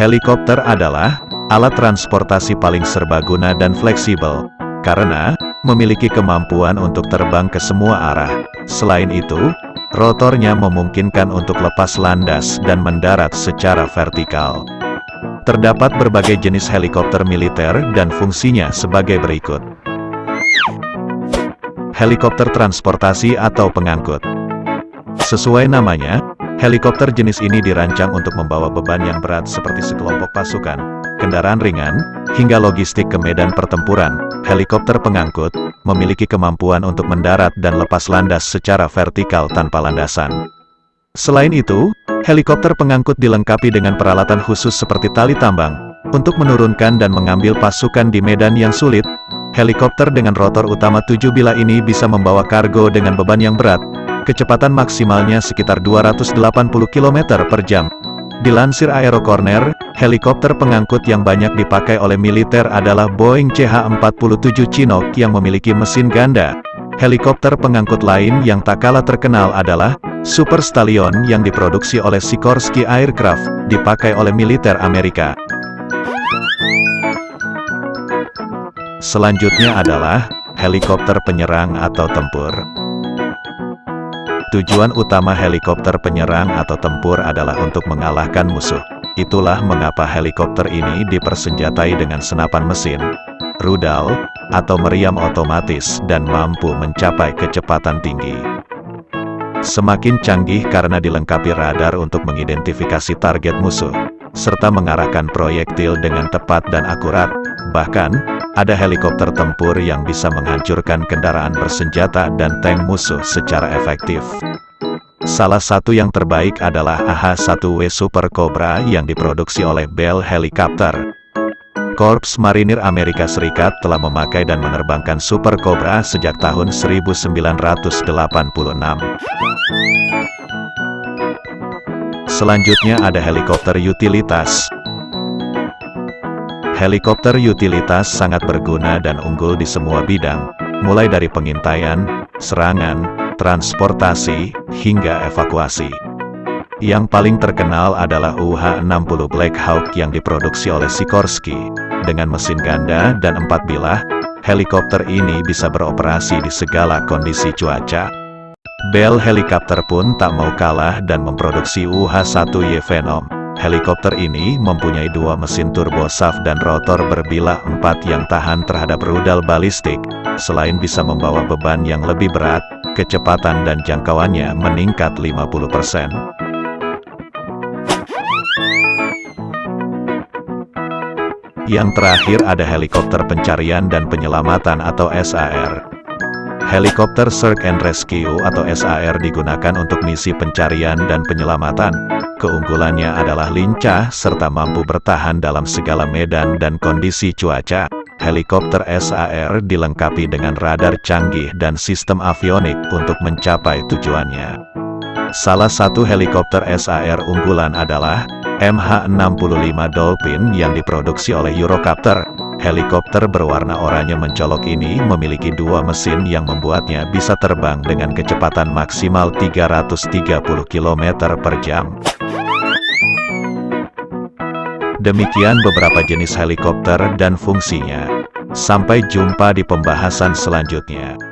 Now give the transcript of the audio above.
Helikopter adalah alat transportasi paling serbaguna dan fleksibel, karena memiliki kemampuan untuk terbang ke semua arah. Selain itu, rotornya memungkinkan untuk lepas landas dan mendarat secara vertikal. Terdapat berbagai jenis helikopter militer dan fungsinya sebagai berikut. Helikopter transportasi atau pengangkut Sesuai namanya, Helikopter jenis ini dirancang untuk membawa beban yang berat seperti sekelompok pasukan, kendaraan ringan, hingga logistik ke medan pertempuran. Helikopter pengangkut memiliki kemampuan untuk mendarat dan lepas landas secara vertikal tanpa landasan. Selain itu, helikopter pengangkut dilengkapi dengan peralatan khusus seperti tali tambang, untuk menurunkan dan mengambil pasukan di medan yang sulit. Helikopter dengan rotor utama 7 bila ini bisa membawa kargo dengan beban yang berat, kecepatan maksimalnya sekitar 280 km per jam. Dilansir Aerocorner, helikopter pengangkut yang banyak dipakai oleh militer adalah Boeing CH-47 Chinook yang memiliki mesin ganda. Helikopter pengangkut lain yang tak kalah terkenal adalah Super Stallion yang diproduksi oleh Sikorsky Aircraft, dipakai oleh militer Amerika. Selanjutnya adalah helikopter penyerang atau tempur. Tujuan utama helikopter penyerang atau tempur adalah untuk mengalahkan musuh. Itulah mengapa helikopter ini dipersenjatai dengan senapan mesin, rudal, atau meriam otomatis dan mampu mencapai kecepatan tinggi. Semakin canggih karena dilengkapi radar untuk mengidentifikasi target musuh, serta mengarahkan proyektil dengan tepat dan akurat, bahkan, ada helikopter tempur yang bisa menghancurkan kendaraan bersenjata dan tank musuh secara efektif. Salah satu yang terbaik adalah AH-1W Super Cobra yang diproduksi oleh Bell Helicopter. Korps Marinir Amerika Serikat telah memakai dan menerbangkan Super Cobra sejak tahun 1986. Selanjutnya ada helikopter utilitas. Helikopter utilitas sangat berguna dan unggul di semua bidang, mulai dari pengintaian, serangan, transportasi, hingga evakuasi. Yang paling terkenal adalah UH-60 Black Hawk yang diproduksi oleh Sikorsky. Dengan mesin ganda dan empat bilah, helikopter ini bisa beroperasi di segala kondisi cuaca. Bell Helicopter pun tak mau kalah dan memproduksi UH-1Y Venom. Helikopter ini mempunyai dua mesin turbo shaft dan rotor berbilah empat yang tahan terhadap rudal balistik. Selain bisa membawa beban yang lebih berat, kecepatan dan jangkauannya meningkat 50%. Yang terakhir ada helikopter pencarian dan penyelamatan atau SAR. Helikopter Search and Rescue atau SAR digunakan untuk misi pencarian dan penyelamatan. Keunggulannya adalah lincah serta mampu bertahan dalam segala medan dan kondisi cuaca. Helikopter SAR dilengkapi dengan radar canggih dan sistem avionik untuk mencapai tujuannya. Salah satu helikopter SAR unggulan adalah MH65 Dolphin yang diproduksi oleh Eurocopter. Helikopter berwarna oranye mencolok ini memiliki dua mesin yang membuatnya bisa terbang dengan kecepatan maksimal 330 km per jam. Demikian beberapa jenis helikopter dan fungsinya. Sampai jumpa di pembahasan selanjutnya.